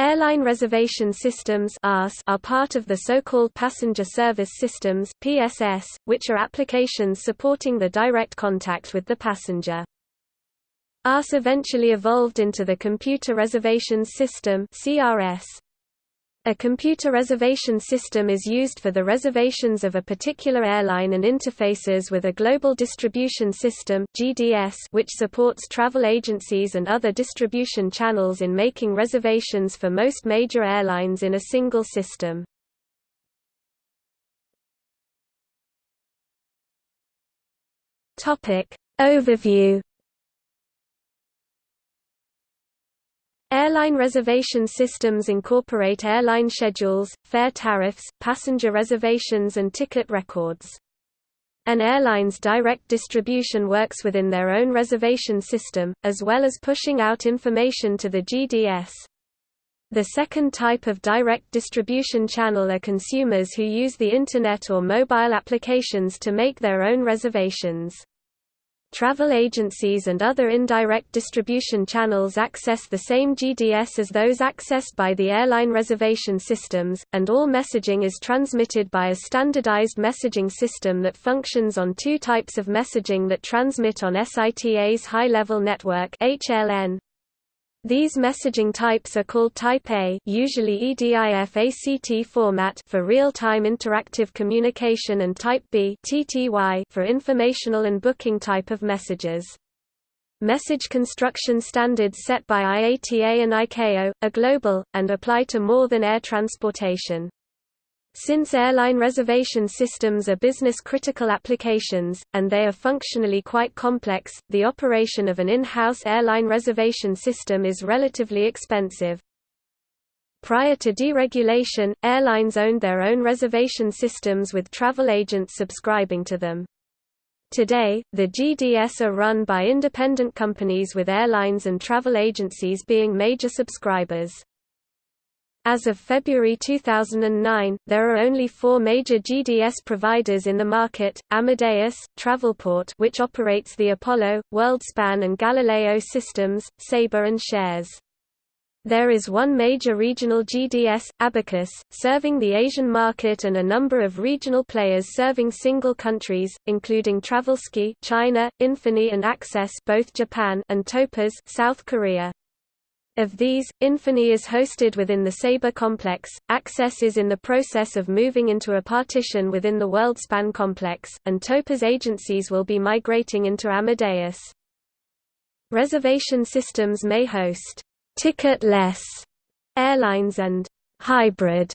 Airline reservation systems are part of the so-called Passenger Service Systems (PSS), which are applications supporting the direct contact with the passenger. ARS eventually evolved into the Computer Reservations System (CRS). A computer reservation system is used for the reservations of a particular airline and interfaces with a global distribution system (GDS) which supports travel agencies and other distribution channels in making reservations for most major airlines in a single system. Topic Overview Airline reservation systems incorporate airline schedules, fare tariffs, passenger reservations and ticket records. An airline's direct distribution works within their own reservation system, as well as pushing out information to the GDS. The second type of direct distribution channel are consumers who use the Internet or mobile applications to make their own reservations. Travel agencies and other indirect distribution channels access the same GDS as those accessed by the airline reservation systems, and all messaging is transmitted by a standardized messaging system that functions on two types of messaging that transmit on SITA's high-level network HLN. These messaging types are called Type A usually EDIF-ACT format for real-time interactive communication and Type B TTY for informational and booking type of messages. Message construction standards set by IATA and ICAO, are global, and apply to more than air transportation. Since airline reservation systems are business-critical applications, and they are functionally quite complex, the operation of an in-house airline reservation system is relatively expensive. Prior to deregulation, airlines owned their own reservation systems with travel agents subscribing to them. Today, the GDS are run by independent companies with airlines and travel agencies being major subscribers. As of February 2009, there are only four major GDS providers in the market, Amadeus, Travelport which operates the Apollo, WorldSpan and Galileo systems, Sabre and Shares. There is one major regional GDS, Abacus, serving the Asian market and a number of regional players serving single countries, including TravelSky China, Infini and Access both Japan and Topaz South Korea. Of these, Infini is hosted within the Sabre complex, Access is in the process of moving into a partition within the WorldSpan complex, and Topaz agencies will be migrating into Amadeus. Reservation systems may host ticket-less airlines and hybrid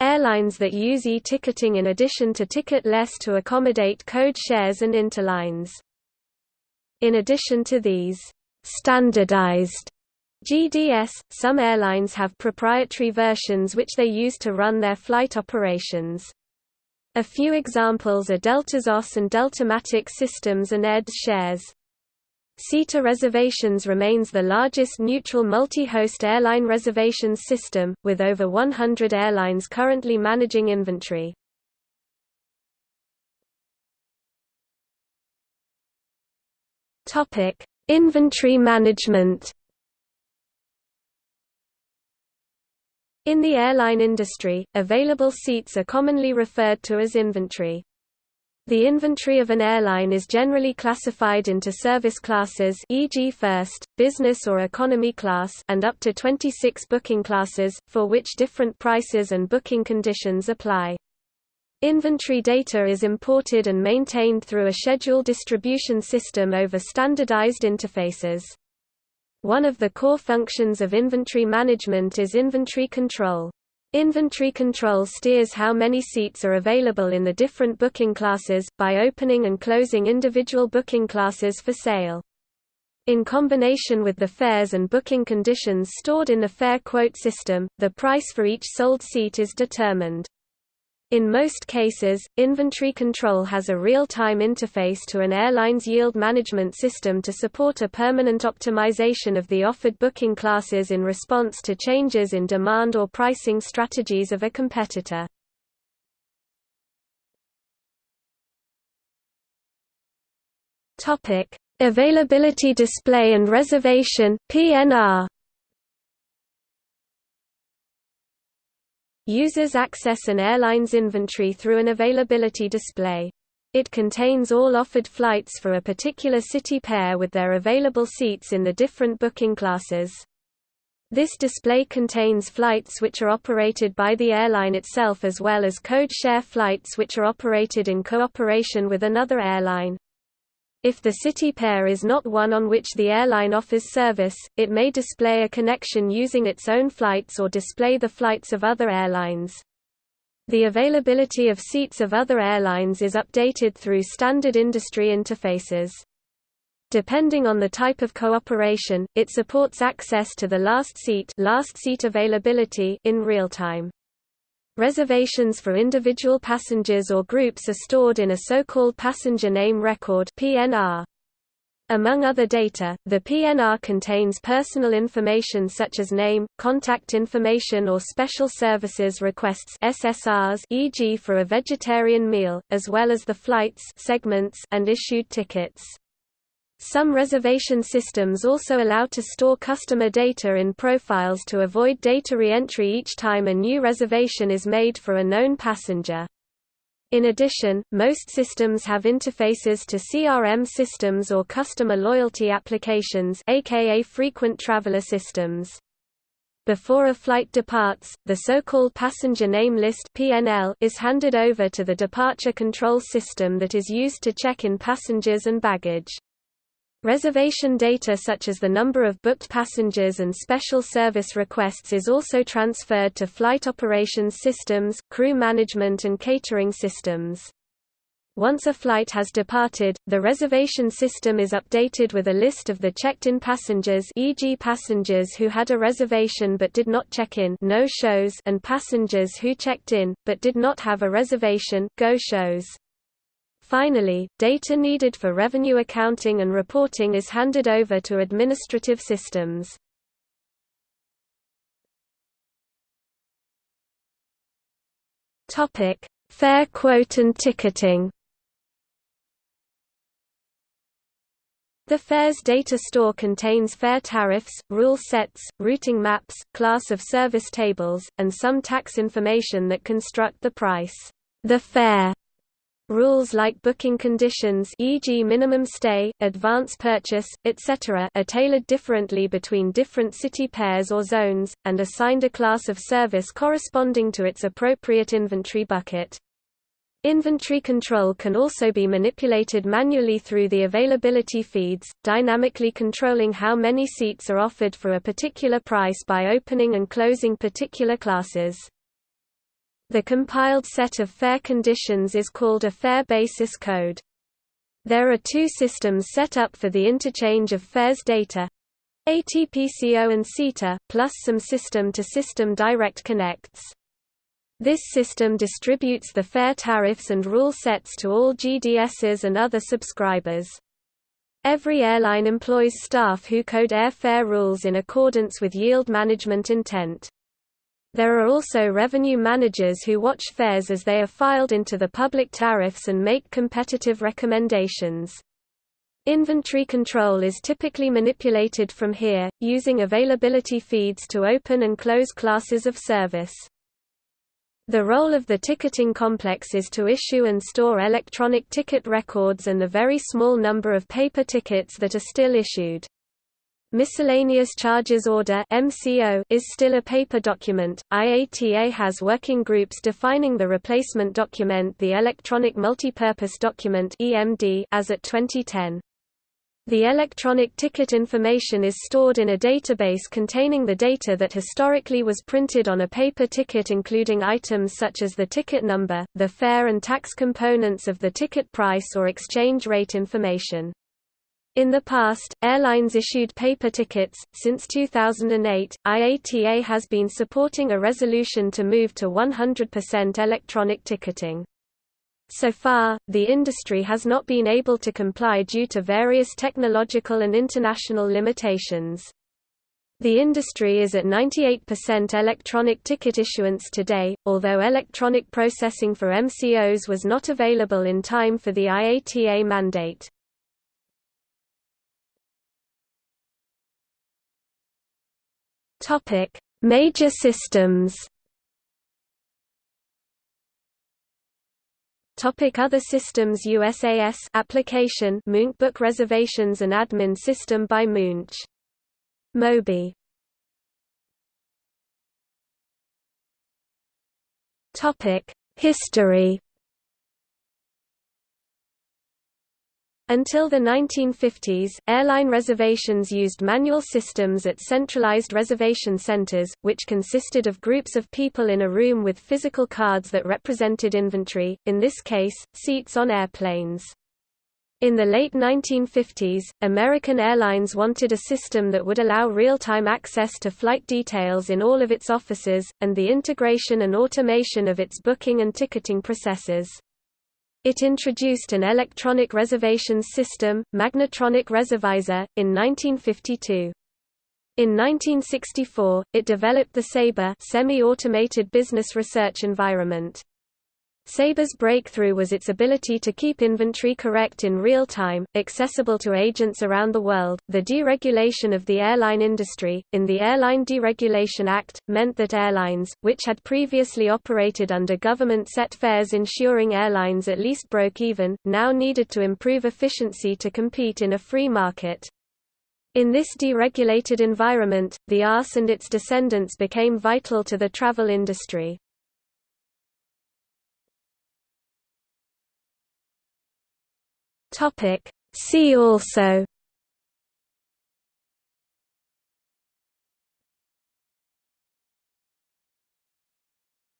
airlines that use e-ticketing in addition to ticket-less to accommodate code shares and interlines. In addition to these standardized GDS, some airlines have proprietary versions which they use to run their flight operations. A few examples are DeltaZOS and Deltamatic systems and EDS shares. SITA Reservations remains the largest neutral multi-host airline reservations system, with over 100 airlines currently managing inventory. Inventory management In the airline industry, available seats are commonly referred to as inventory. The inventory of an airline is generally classified into service classes e.g. first, business or economy class and up to 26 booking classes, for which different prices and booking conditions apply. Inventory data is imported and maintained through a schedule distribution system over standardized interfaces. One of the core functions of inventory management is inventory control. Inventory control steers how many seats are available in the different booking classes, by opening and closing individual booking classes for sale. In combination with the fares and booking conditions stored in the fare quote system, the price for each sold seat is determined. In most cases, inventory control has a real-time interface to an airline's yield management system to support a permanent optimization of the offered booking classes in response to changes in demand or pricing strategies of a competitor. Availability display and reservation PNR Users access an airline's inventory through an availability display. It contains all offered flights for a particular city pair with their available seats in the different booking classes. This display contains flights which are operated by the airline itself as well as code share flights which are operated in cooperation with another airline. If the city pair is not one on which the airline offers service, it may display a connection using its own flights or display the flights of other airlines. The availability of seats of other airlines is updated through standard industry interfaces. Depending on the type of cooperation, it supports access to the last seat, last seat availability in real time. Reservations for individual passengers or groups are stored in a so-called passenger name record (PNR). Among other data, the PNR contains personal information such as name, contact information or special services requests SSRs e.g. for a vegetarian meal, as well as the flights segments and issued tickets. Some reservation systems also allow to store customer data in profiles to avoid data re-entry each time a new reservation is made for a known passenger. In addition, most systems have interfaces to CRM systems or customer loyalty applications aka frequent traveler systems. Before a flight departs, the so-called passenger name list (PNL) is handed over to the departure control system that is used to check in passengers and baggage. Reservation data such as the number of booked passengers and special service requests is also transferred to flight operations systems, crew management and catering systems. Once a flight has departed, the reservation system is updated with a list of the checked-in passengers e.g. passengers who had a reservation but did not check in no shows and passengers who checked in, but did not have a reservation go shows. Finally, data needed for revenue accounting and reporting is handed over to administrative systems. Fare quote and ticketing. The fares data store contains fare tariffs, rule sets, routing maps, class of service tables, and some tax information that construct the price. The fare Rules like booking conditions e.g. minimum stay, advance purchase, etc. are tailored differently between different city pairs or zones, and assigned a class of service corresponding to its appropriate inventory bucket. Inventory control can also be manipulated manually through the availability feeds, dynamically controlling how many seats are offered for a particular price by opening and closing particular classes. The compiled set of fare conditions is called a fare basis code. There are two systems set up for the interchange of fares data ATPCO and SITA, plus some system-to-system -system direct connects. This system distributes the fare tariffs and rule sets to all GDSs and other subscribers. Every airline employs staff who code airfare rules in accordance with yield management intent. There are also revenue managers who watch fares as they are filed into the public tariffs and make competitive recommendations. Inventory control is typically manipulated from here, using availability feeds to open and close classes of service. The role of the ticketing complex is to issue and store electronic ticket records and the very small number of paper tickets that are still issued. Miscellaneous Charges Order is still a paper document. IATA has working groups defining the replacement document, the Electronic Multipurpose Document as at 2010. The electronic ticket information is stored in a database containing the data that historically was printed on a paper ticket including items such as the ticket number, the fare and tax components of the ticket price or exchange rate information. In the past, airlines issued paper tickets. Since 2008, IATA has been supporting a resolution to move to 100% electronic ticketing. So far, the industry has not been able to comply due to various technological and international limitations. The industry is at 98% electronic ticket issuance today, although electronic processing for MCOs was not available in time for the IATA mandate. Topic: Major systems. Topic Other systems USAS application MoonBook Book Reservations and Admin System by Moonch, Moby. Topic History Until the 1950s, airline reservations used manual systems at centralized reservation centers, which consisted of groups of people in a room with physical cards that represented inventory, in this case, seats on airplanes. In the late 1950s, American Airlines wanted a system that would allow real-time access to flight details in all of its offices, and the integration and automation of its booking and ticketing processes. It introduced an electronic reservations system, Magnetronic Reservisor, in 1952. In 1964, it developed the Sabre semi-automated business research environment. Sabre's breakthrough was its ability to keep inventory correct in real time, accessible to agents around the world. The deregulation of the airline industry, in the Airline Deregulation Act, meant that airlines, which had previously operated under government set fares ensuring airlines at least broke even, now needed to improve efficiency to compete in a free market. In this deregulated environment, the ARS and its descendants became vital to the travel industry. Topic See also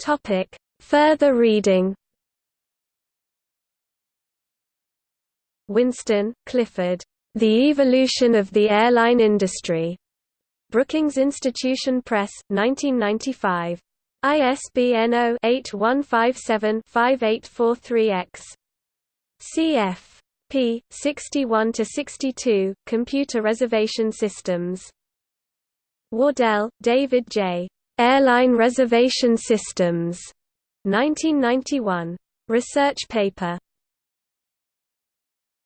Topic Further reading Winston, Clifford. The Evolution of the Airline Industry. Brookings Institution Press, 1995. ISBN 0-8157-5843-X. Cf p. 61–62, Computer Reservation Systems. Wardell, David J. Airline Reservation Systems. 1991. Research paper.